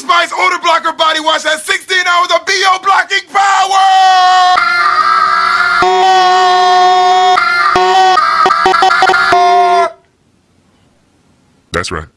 Spice Odor Blocker Body Wash has 16 hours of BO blocking power! That's right.